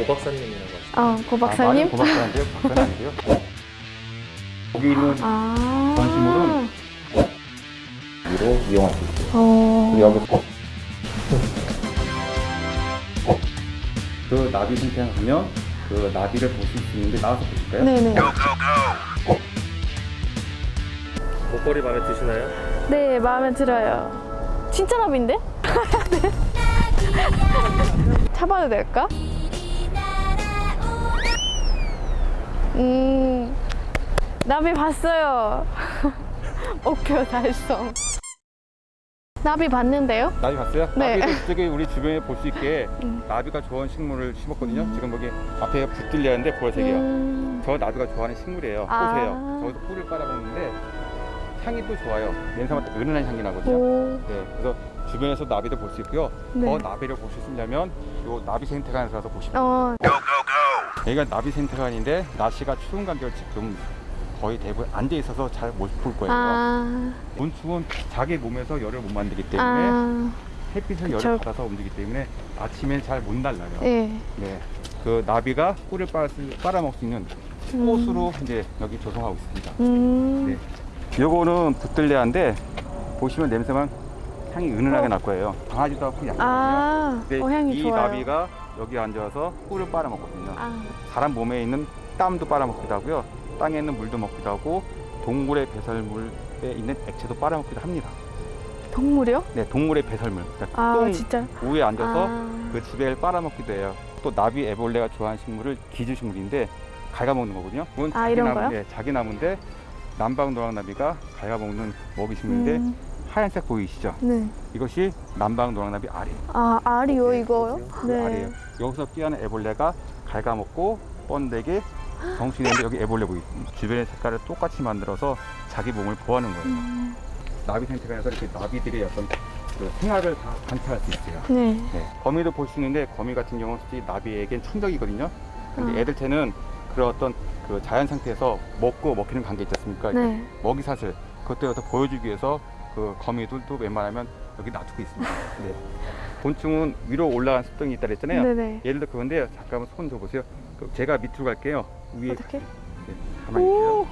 오 박사님이라고 하시죠. 어, 고 박사님? 고박사인데요. 박사는 아니고요. 여기 있는 아. 전시물은 위로 이용할 수 있어요. 어. 그리고 여기 그 나비 생태장 가면 그 나비를 보실 수 있는데 나와서 보실까요? 네네. 목걸이 마음에 드시나요? 네, 마음에 들어요. 진짜 나비인데? 네. 차봐도 될까? 음, 나비 봤어요. 목표 달성. 나비 봤는데요? 나비 봤어요? 네. 나비도 저기 우리 주변에 볼 수 있게 음. 나비가 좋아하는 식물을 심었거든요. 지금 여기 앞에 붙들려는데 보라색이에요. 음, 저 나비가 좋아하는 식물이에요. 아. 꽃이에요. 저기서 꿀을 빨아먹는데 향이 또 좋아요. 냄새가 또 은은한 향이 나거든요. 오, 네, 그래서 주변에서 나비를 볼수 있고요. 네. 더 나비를 보시려면 요 나비 생태관에 가서 보시면 어, 여기가 나비 생태관인데 날씨가 추운 관계로 지금 거의 대부분 앉아 있어서 잘못볼 거예요. 아, 곤충은 자기 몸에서 열을 못 만들기 때문에 아, 햇빛을 그쵸. 열을 받아서 움직이기 때문에 아침엔 잘 못 날라요. 예. 네, 그 나비가 꿀을 빨아, 빨아먹을 수 있는 음. 꽃으로 이제 여기 조성하고 있습니다. 음, 네. 요거는 붙들레아인데 보시면 냄새만 향이 은은하게 어. 날 거예요. 강하지도 않고 약하거든요. 아, 근데 어, 향이 이 좋아요. 나비가 여기 앉아서 꿀을 빨아먹거든요. 아, 사람 몸에 있는 땀도 빨아먹기도 하고요. 땅에 있는 물도 먹기도 하고 동물의 배설물에 있는 액체도 빨아먹기도 합니다. 동물이요? 네, 동물의 배설물. 그러니까 아, 똥 진짜. 위에 앉아서 아. 그 지배를 빨아먹기도 해요. 또 나비 애벌레가 좋아하는 식물을 기주식물인데 갉아먹는 거거든요. 그건 아, 자기 이런 나무, 거요? 네, 자기 나무인데 남방 노랑나비가 갉아먹는 먹이식물인데 음, 하얀색 보이시죠? 네. 이것이 남방 노랑나비 알이에요. 아, 알이요, 이거요? 그 네. 알이에요. 여기서 끼어는 애벌레가 갉아먹고 번데게 정신인데 여기 애벌레 보이 주변의 색깔을 똑같이 만들어서 자기 몸을 보호하는 거예요. 음, 나비 생태관에서 이렇게 나비들의 어떤 그 생활을 다 관찰할 수 있어요. 네. 네. 거미도 볼 수 있는데 거미 같은 경우는 솔직히 나비에겐 천적이거든요. 근데 아. 애들한테는 그런 어떤 그 자연 상태에서 먹고 먹히는 관계 있지 않습니까? 네. 먹이 사슬 그것도 여기서 보여주기 위해서 그 거미들도 웬만하면 여기 놔두고 있습니다. 네. 곤충은 위로 올라간 습성이 있다 그랬잖아요. 네네. 예를 들어 그건데요. 잠깐만 손 줘보세요. 그 제가 밑으로 갈게요. 위에 어떻게? 네, 가만히 있어요. 오!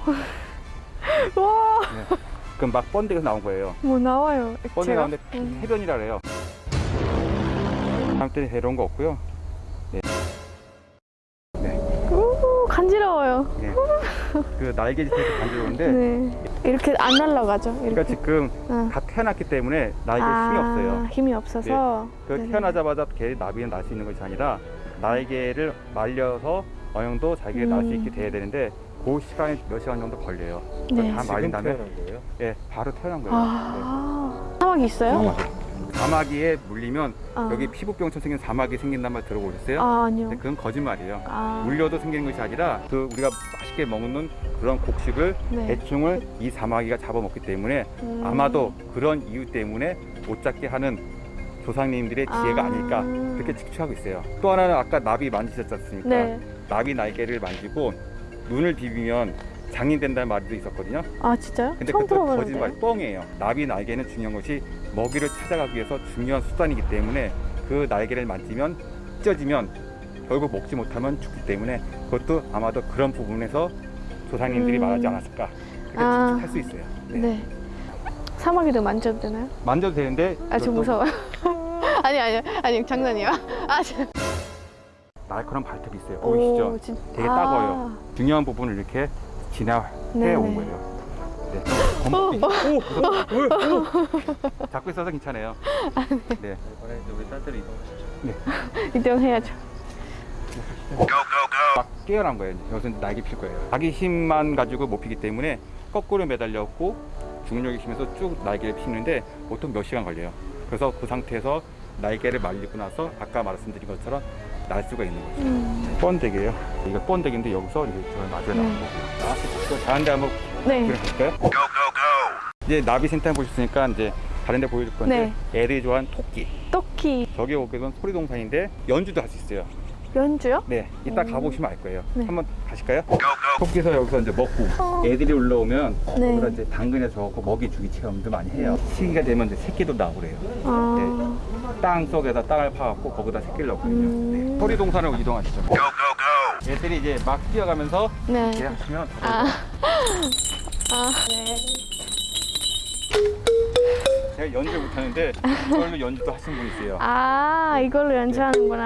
와, 네. 그럼 막 번데기에서 나온 거예요. 뭐 나와요, 번데기 액체가? 나오는데 음. 해변이라 그래요. 다음 때는 해로운 거 없고요. 간지러워요. 네. 그 날개짓에서 간지러운데 네. 이렇게 안 날아가죠, 이렇게. 그러니까 지금 응. 다 태어났기 때문에 날개에 아, 힘이 없어요. 힘이 없어서. 그 네네. 태어나자마자 개 나비는 날 수 있는 것이 아니라 날개를 말려서 어느 정도 자기가 날수 음. 있게 돼야 되는데 그 시간이 몇 시간 정도 걸려요. 네. 다 말린 다음에? 예, 바로 태어난 거예요. 아, 사막이 있어요? 네. 사마귀에 물리면 아. 여기 피부병처럼 생긴 사마귀 생긴단 말 들어보셨어요? 아, 아니요. 근데 그건 거짓말이에요. 아, 물려도 생기는 것이 아니라 그 우리가 맛있게 먹는 그런 곡식을 네. 대충을 이 사마귀가 잡아먹기 때문에 음. 아마도 그런 이유 때문에 못 잡게 하는 조상님들의 지혜가 아. 아... 닐까 그렇게 측추하고 있어요. 또 하나는 아까 나비 만지셨지 않습니까? 네. 나비 날개를 만지고 눈을 비비면 장인 된다는 말도 있었거든요. 아, 진짜요? 근데 처음 그것도 들어보는데. 거짓말 뻥이에요. 나비 날개는 중요한 것이 먹이를 찾아가기 위해서 중요한 수단이기 때문에 그 날개를 만지면 찢어지면 결국 먹지 못하면 죽기 때문에 그것도 아마도 그런 부분에서 조상님들이 음. 말하지 않았을까 그렇게 아. 추측할 수 있어요. 네. 네. 사마귀도 만져도 되나요? 만져도 되는데 아, 저 그것도 무서워요. 아니, 아니, 아니, 장난이야. 아, 저... 날카로운 발톱이 있어요. 보이시죠? 오, 진... 되게 아, 따가워요. 중요한 부분을 이렇게 네네. 온 거예요. 네. 검피. 오. 오, 오. 잡고 있어서 괜찮아요. 네. 이번에 이제 우리 딸들이 이동. 이동해야죠. 막 깨어난 거예요. 여기서 날개 필 거예요. 자기 힘만 가지고 못 피기 때문에 거꾸로 매달렸고 중력의 힘에서 쭉 날개를 피는데 보통 몇 시간 걸려요. 그래서 그 상태에서 날개를 말리고 나서 아까 말씀드린 것처럼 날 수가 있는 거죠. 음. 번데기예요. 이거 번데기인데 여기서 이제 저 마주에 나온 네. 거고요. 나왔을 다른 데 한번 네. 그려볼까요? 이제 나비 센터 보셨으니까 이제 다른 데 보여줄 건데 애들이 좋아하는 토끼. 토끼 저기 오게는 소리동산인데 연주도 할 수 있어요. 연주요? 네, 이따 음. 가보시면 알 거예요. 네. 한번 가실까요? 토끼서 여기서 이제 먹고 어. 애들이 올라오면 네. 거기다 이제 당근에 줘갖고 먹이 주기 체험도 많이 해요. 시기가 되면 이제 새끼도 나오고 그래요. 아, 땅 속에다 땅을 파갖고 거기다 새끼를 넣거든요. 음. 소리동산으로 이동하시죠. 얘들이 이제 막 뛰어가면서 네. 이렇게 하시면 아. 아, 네. 제가 연주 못하는데 이걸로 연주도 하시는 분 있어요. 아, 이걸로 연주하는구나.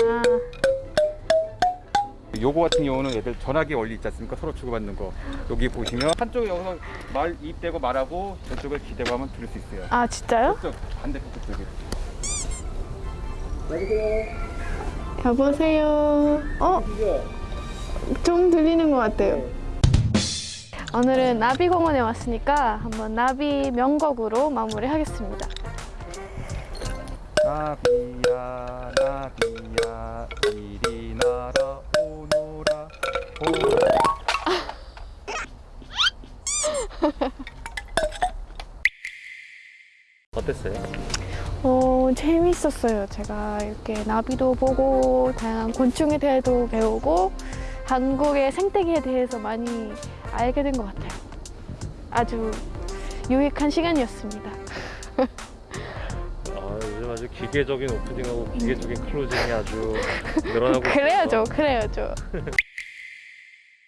요거 같은 경우는 얘들 전화기 원리 있지 않습니까? 서로 주고받는 거. 여기 보시면 한쪽에 여기서 말 입 대고 말하고 저쪽을 기대고 하면 들을 수 있어요. 아, 진짜요? 저쪽 반대쪽 쪽에. 여보세요. 어? 좀 들리는 것 같아요. 오늘은 나비공원에 왔으니까 한번 나비 명곡으로 마무리하겠습니다. 나비야 나비야 이리 날아 오너라 오너라 어땠어요? 어, 재밌었어요. 제가 이렇게 나비도 보고 다양한 곤충에 대해서 배우고 한국의 생태계에 대해서 많이 알게 된 것 같아요. 아주 유익한 시간이었습니다. 아, 요즘 아주 기계적인 오프닝하고 기계적인 클로징이 아주 늘어나고 그래야죠, 그래야죠.